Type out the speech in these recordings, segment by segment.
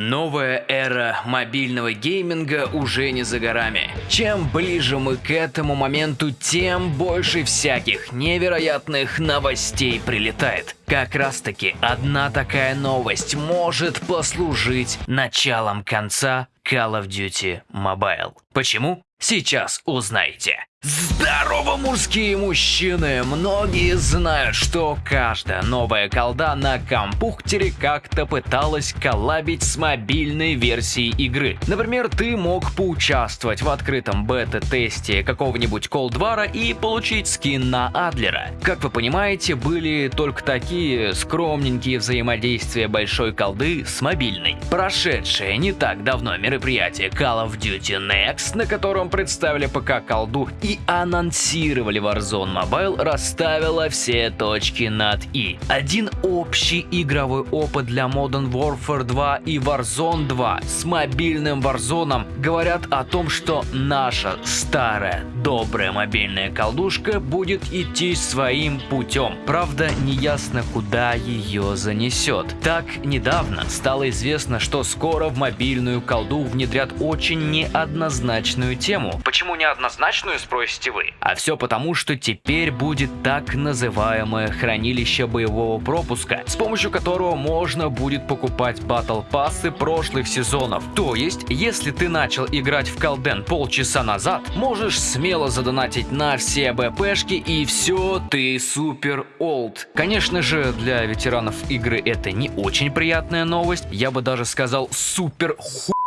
Новая эра мобильного гейминга уже не за горами. Чем ближе мы к этому моменту, тем больше всяких невероятных новостей прилетает. Как раз таки одна такая новость может послужить началом конца Call of Duty Mobile. Почему? Сейчас узнаете. Здорово, мужские мужчины! Многие знают, что каждая новая колда на компьютере как-то пыталась коллабить с мобильной версией игры. Например, ты мог поучаствовать в открытом бета-тесте какого-нибудь колдвара и получить скин на Адлера. Как вы понимаете, были только такие скромненькие взаимодействия большой колды с мобильной. Прошедшее не так давно мероприятие Call of Duty Next, на котором представили ПК колду и анонсировали Warzone Mobile, расставила все точки над «и». Один общий игровой опыт для Modern Warfare 2 и Warzone 2 с мобильным Warzone говорят о том, что наша старая добрая мобильная колдушка будет идти своим путем. Правда, неясно, куда ее занесет. Так, недавно стало известно, что скоро в мобильную колду внедрят очень неоднозначную тему. Почему неоднозначную, спросите вы. А все потому, что теперь будет так называемое хранилище боевого пропуска, с помощью которого можно будет покупать батл пассы прошлых сезонов. То есть, если ты начал играть в колден полчаса назад, можешь смело задонатить на все БПшки и все, ты супер олд. Конечно же, для ветеранов игры это не очень приятная новость, я бы даже сказал супер ху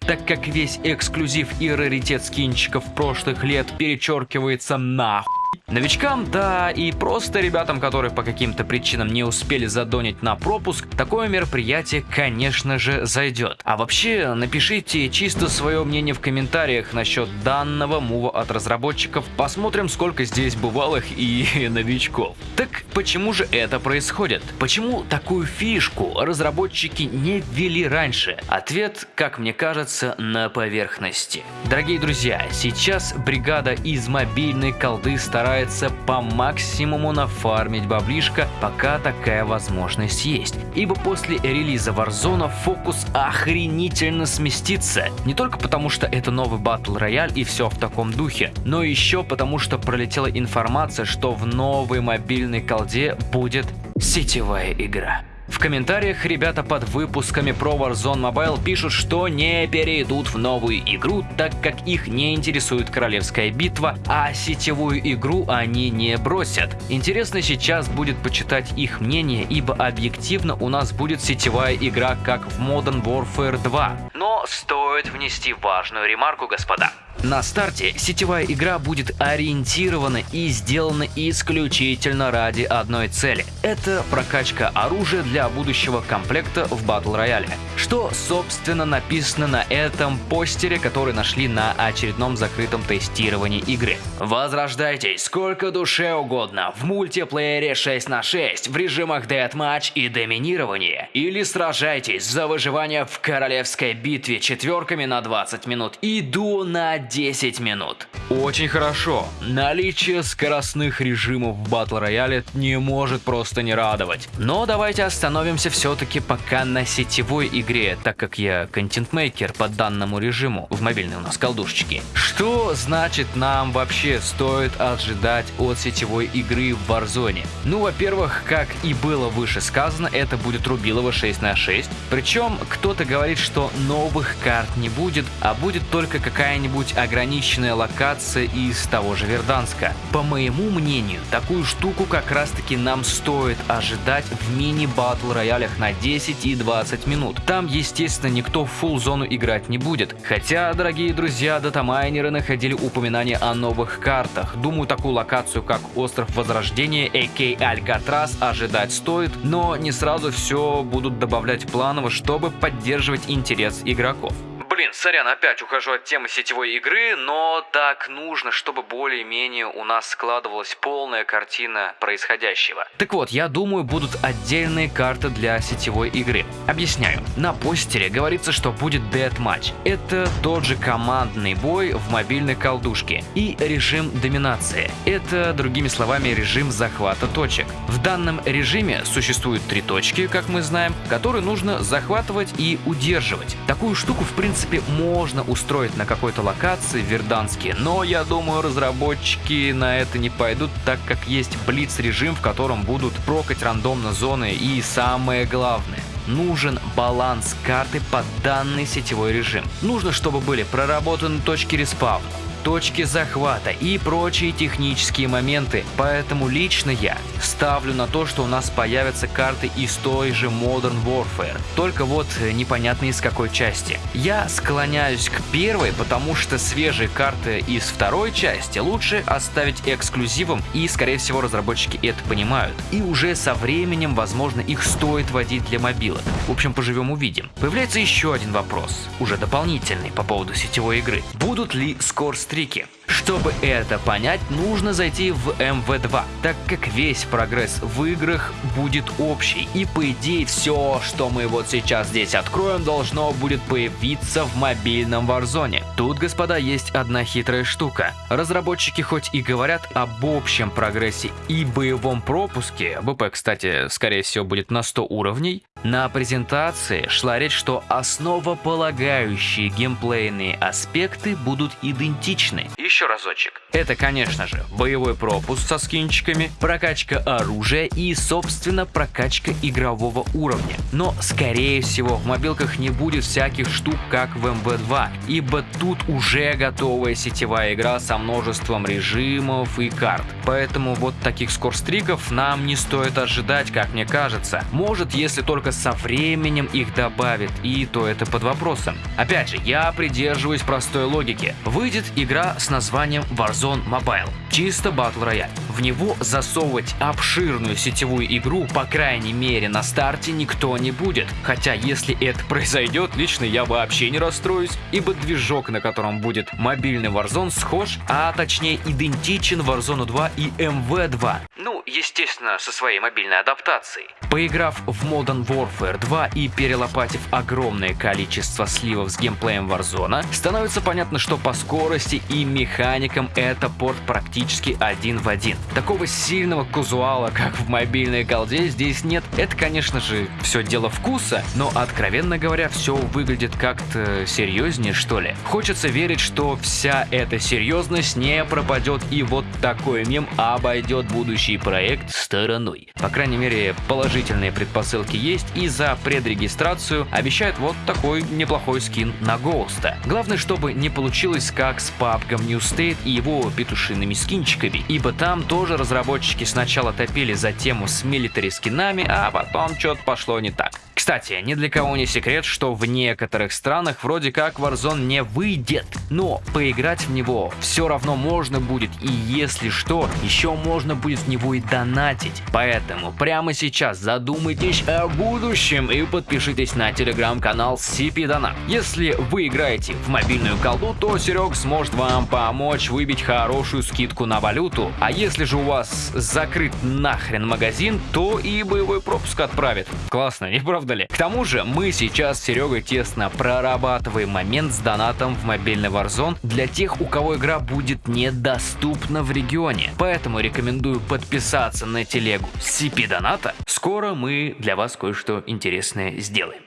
так как весь эксклюзив и раритет скинчиков прошлых лет перечеркивается нахуй. Новичкам, да и просто ребятам, которые по каким-то причинам не успели задонить на пропуск, такое мероприятие, конечно же, зайдет. А вообще, напишите чисто свое мнение в комментариях насчет данного мува от разработчиков. Посмотрим, сколько здесь бывалых и новичков. Так почему же это происходит? Почему такую фишку разработчики не ввели раньше? Ответ, как мне кажется, на поверхности. Дорогие друзья, сейчас бригада из мобильной колды старается старается по максимуму нафармить баблишка, пока такая возможность есть. Ибо после релиза Warzone фокус охренительно сместится. Не только потому, что это новый батл рояль и все в таком духе, но еще потому, что пролетела информация, что в новой мобильной колде будет сетевая игра. В комментариях ребята под выпусками про Warzone Mobile пишут, что не перейдут в новую игру, так как их не интересует королевская битва, а сетевую игру они не бросят. Интересно сейчас будет почитать их мнение, ибо объективно у нас будет сетевая игра как в Modern Warfare 2. Но стоит внести важную ремарку, господа. На старте сетевая игра будет ориентирована и сделана исключительно ради одной цели. Это прокачка оружия для будущего комплекта в Battle Royale. Что, собственно, написано на этом постере, который нашли на очередном закрытом тестировании игры. Возрождайтесь сколько душе угодно в мультиплеере 6 на 6 в режимах Deathmatch и доминирование. Или сражайтесь за выживание в королевской битве четверками на 20 минут и дуо на 10 минут. Очень хорошо. Наличие скоростных режимов в батл рояле не может просто не радовать. Но давайте остановимся все-таки пока на сетевой игре, так как я контент-мейкер по данному режиму в мобильной у нас колдушечки. Что значит нам вообще стоит ожидать от сетевой игры в Warzone? Ну, во-первых, как и было выше сказано, это будет Рубилова 6 на 6. Причем кто-то говорит, что новых карт не будет, а будет только какая-нибудь ограниченная локация из того же Верданска. По моему мнению, такую штуку как раз таки нам стоит ожидать в мини-батл роялях на 10 и 20 минут. Там, естественно, никто в full зону играть не будет. Хотя, дорогие друзья, датамайнеры находили упоминания о новых картах. Думаю, такую локацию, как Остров Возрождения, AK Алькатрас, ожидать стоит, но не сразу все будут добавлять планово, чтобы поддерживать интерес игроков. Блин, сорян, опять ухожу от темы сетевой игры, но так нужно, чтобы более-менее у нас складывалась полная картина происходящего. Так вот, я думаю, будут отдельные карты для сетевой игры. Объясняю. На постере говорится, что будет Deathmatch. Это тот же командный бой в мобильной колдушке. И режим доминации. Это, другими словами, режим захвата точек. В данном режиме существуют три точки, как мы знаем, которые нужно захватывать и удерживать. Такую штуку, в принципе, принципе, можно устроить на какой-то локации в Верданске, но я думаю, разработчики на это не пойдут, так как есть блиц-режим, в котором будут прокать рандомно зоны. И самое главное, нужен баланс карты под данный сетевой режим. Нужно, чтобы были проработаны точки респауна, точки захвата и прочие технические моменты, поэтому лично я ставлю на то, что у нас появятся карты из той же Modern Warfare, только вот непонятно из какой части. Я склоняюсь к первой, потому что свежие карты из второй части лучше оставить эксклюзивом и скорее всего разработчики это понимают. И уже со временем, возможно, их стоит вводить для мобилок. В общем, поживем увидим. Появляется еще один вопрос, уже дополнительный по поводу сетевой игры. Будут ли скорстрим стрики. Чтобы это понять, нужно зайти в МВ2, так как весь прогресс в играх будет общий. И по идее все, что мы вот сейчас здесь откроем, должно будет появиться в мобильном Warzone. Тут, господа, есть одна хитрая штука. Разработчики хоть и говорят об общем прогрессе и боевом пропуске, БП, кстати, скорее всего будет на 100 уровней, на презентации шла речь, что основополагающие геймплейные аспекты будут идентичны. Еще разочек. Это, конечно же, боевой пропуск со скинчиками, прокачка оружия и, собственно, прокачка игрового уровня. Но, скорее всего, в мобилках не будет всяких штук, как в MV2, ибо тут уже готовая сетевая игра со множеством режимов и карт. Поэтому вот таких скорстриков нам не стоит ожидать, как мне кажется. Может, если только со временем их добавят, и то это под вопросом. Опять же, я придерживаюсь простой логики. Выйдет игра с названием Warzone Mobile. Чисто батл рояль. В него засовывать обширную сетевую игру, по крайней мере на старте, никто не будет. Хотя если это произойдет, лично я вообще не расстроюсь, ибо движок, на котором будет мобильный Warzone, схож, а точнее идентичен Warzone 2 и MV2. Естественно, со своей мобильной адаптацией. Поиграв в Modern Warfare 2 и перелопатив огромное количество сливов с геймплеем Warzone, становится понятно, что по скорости и механикам это порт практически один в один. Такого сильного казуала, как в мобильной колде, здесь нет. Это, конечно же, все дело вкуса, но, откровенно говоря, все выглядит как-то серьезнее, что ли. Хочется верить, что вся эта серьезность не пропадет и вот такой мем обойдет будущий проект стороной. По крайней мере, положительные предпосылки есть, и за предрегистрацию обещают вот такой неплохой скин на Гоуста. Главное, чтобы не получилось как с PUBG New State и его петушиными скинчиками, ибо там тоже разработчики сначала топили за тему с милитари скинами, а потом что-то пошло не так. Кстати, ни для кого не секрет, что в некоторых странах вроде как Warzone не выйдет, но поиграть в него все равно можно будет, и если что, еще можно будет в него и донатить. Поэтому прямо сейчас задумайтесь о будущем и подпишитесь на телеграм-канал CP Donat. Если вы играете в мобильную колду, то Серег сможет вам помочь выбить хорошую скидку на валюту, а если же у вас закрыт нахрен магазин, то и боевой пропуск отправит. Классно, не правда ли? К тому же мы сейчас с Серегой тесно прорабатываем момент с донатом в мобильный Warzone для тех, у кого игра будет недоступна в регионе. Поэтому рекомендую подписаться на телегу CP Доната. Скоро мы для вас кое-что интересное сделаем.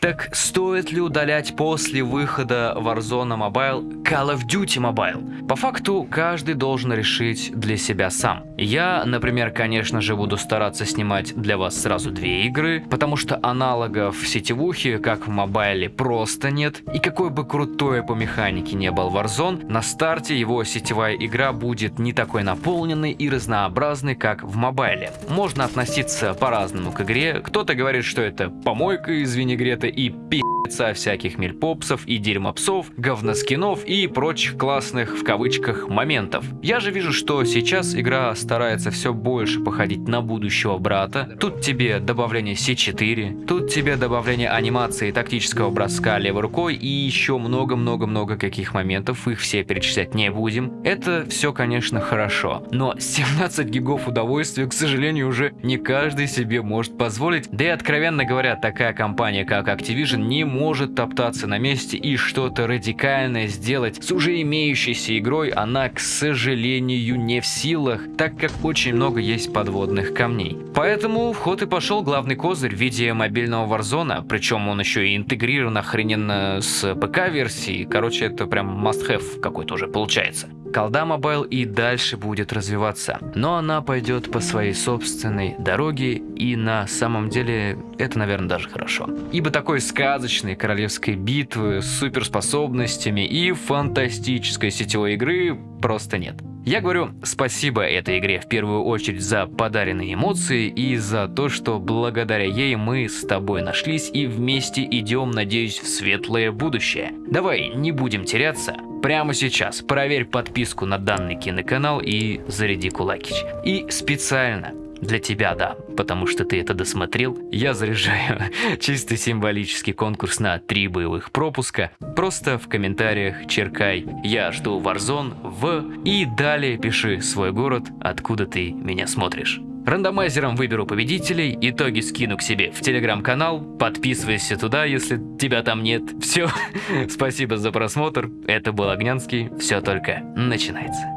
Так стоит ли удалять после выхода Warzone Mobile Call of Duty Mobile? По факту каждый должен решить для себя сам. Я, например, конечно же буду стараться снимать для вас сразу две игры, потому что аналогов сетевухи, как в мобайле, просто нет. И какой бы крутой по механике не был Warzone, на старте его сетевая игра будет не такой наполненной и разнообразной, как в мобайле. Можно относиться по-разному к игре. Кто-то говорит, что это помойка из винегрета и пи***ца всяких мельпопсов и дерьмопсов, говноскинов и прочих классных в кавычках моментов. Я же вижу, что сейчас игра старается все больше походить на будущего брата. Тут тебе добавление C4, тут тебе добавление анимации тактического броска левой рукой и еще много-много-много каких моментов, их все перечислять не будем. Это все, конечно, хорошо, но 17 гигов удовольствия, к сожалению, уже не каждый себе может позволить. Да и откровенно говоря, такая компания, как Activision, не может топтаться на месте и что-то радикальное сделать с уже имеющейся игрой, она, к сожалению, не в силах, так как очень много есть подводных камней. Поэтому в ход и пошел главный козырь в виде мобильного Warzone, причем он еще и интегрирован охрененно с ПК-версией, короче, это прям must-have какой-то уже получается. Колда Mobile и дальше будет развиваться, но она пойдет по своей собственной дороге и на самом деле это, наверное, даже хорошо. Ибо такой сказочной королевской битвы с суперспособностями и фантастической сетевой игры просто нет. Я говорю спасибо этой игре в первую очередь за подаренные эмоции и за то, что благодаря ей мы с тобой нашлись и вместе идем, надеюсь, в светлое будущее. Давай не будем теряться, Прямо сейчас проверь подписку на данный киноканал и заряди кулакич. И специально для тебя, да, потому что ты это досмотрел, я заряжаю чисто символический конкурс на три боевых пропуска. Просто в комментариях черкай «Я жду Warzone в» и далее пиши свой город, откуда ты меня смотришь. Рандомайзером выберу победителей, итоги скину к себе в телеграм-канал, подписывайся туда, если тебя там нет. Все, спасибо за просмотр, это был Огнянский, все только начинается.